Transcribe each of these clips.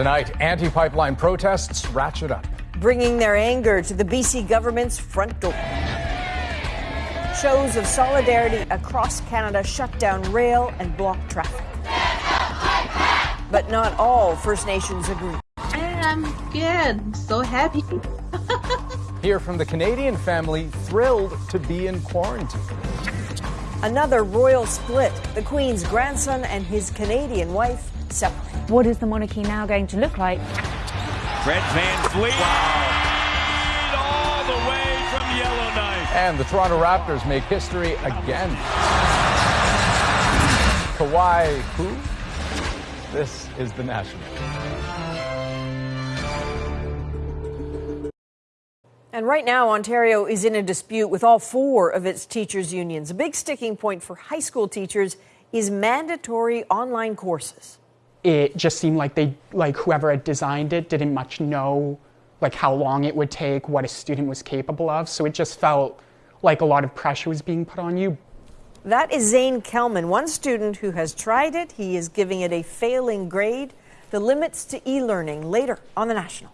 Tonight, anti pipeline protests ratchet up, bringing their anger to the BC government's front door. Shows of solidarity across Canada shut down rail and block traffic. But not all First Nations agree. I'm good, so happy. Hear from the Canadian family thrilled to be in quarantine. Another royal split. The Queen's grandson and his Canadian wife separate. What is the monarchy now going to look like? Fred VanVleet. Wow. All the way from Yellowknife. And the Toronto Raptors make history again. Kawhi who? This is the National. And right now, Ontario is in a dispute with all four of its teachers' unions. A big sticking point for high school teachers is mandatory online courses. It just seemed like they, like whoever had designed it, didn't much know, like how long it would take, what a student was capable of. So it just felt like a lot of pressure was being put on you. That is Zane Kelman, one student who has tried it. He is giving it a failing grade. The limits to e-learning later on the National.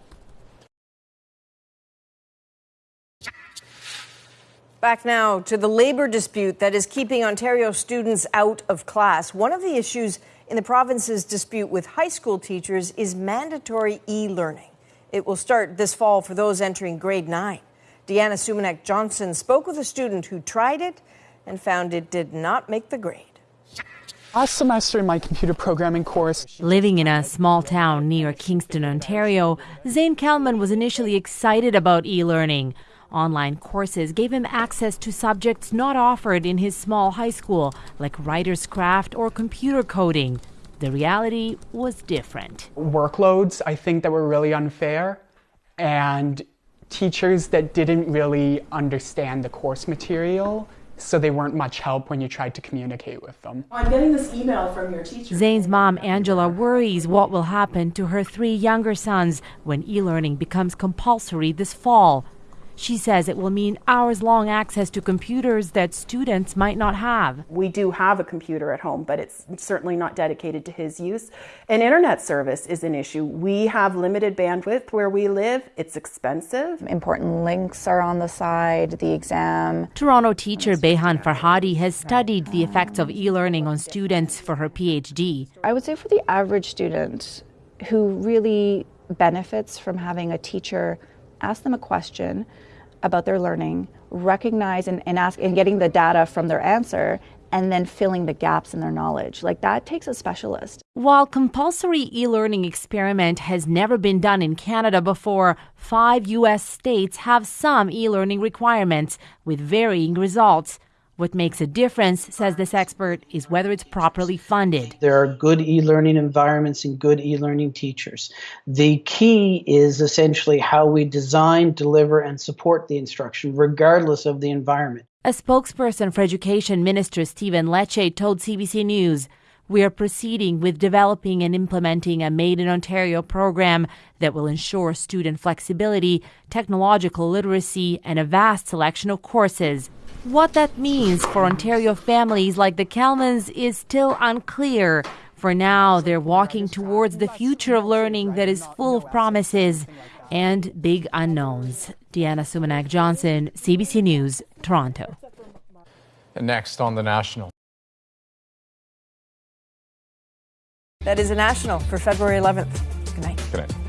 Back now to the labor dispute that is keeping Ontario students out of class. One of the issues in the province's dispute with high school teachers is mandatory e learning. It will start this fall for those entering grade 9. Deana Sumanac Johnson spoke with a student who tried it and found it did not make the grade. Last semester in my computer programming course. Living in a small town near Kingston, Ontario, Zane Kelman was initially excited about e learning. Online courses gave him access to subjects not offered in his small high school, like writer's craft or computer coding. The reality was different. Workloads, I think, that were really unfair, and teachers that didn't really understand the course material so they weren't much help when you tried to communicate with them. I'm getting this email from your teacher. Zane's mom, Angela, worries what will happen to her three younger sons when e learning becomes compulsory this fall. She says it will mean hours long access to computers that students might not have. We do have a computer at home, but it's certainly not dedicated to his use. An internet service is an issue. We have limited bandwidth where we live, it's expensive. Important links are on the side, the exam. Toronto teacher Beyhan Farhadi has studied the effects of e learning on students for her PhD. I would say for the average student who really benefits from having a teacher ask them a question about their learning, recognize and, and ask and getting the data from their answer and then filling the gaps in their knowledge. Like that takes a specialist. While compulsory e-learning experiment has never been done in Canada before, 5 US states have some e-learning requirements with varying results. What makes a difference, says this expert, is whether it's properly funded. There are good e learning environments and good e learning teachers. The key is essentially how we design, deliver, and support the instruction, regardless of the environment. A spokesperson for Education Minister Stephen Lecce told CBC News we are proceeding with developing and implementing a Made in Ontario program that will ensure student flexibility, technological literacy, and a vast selection of courses. What that means for Ontario families like the Kelmans is still unclear. For now, they're walking towards the future of learning that is full of promises and big unknowns. Deana Sumanac Johnson, CBC News, Toronto. And next on the National. That is a national for February 11th. Good night. Good night.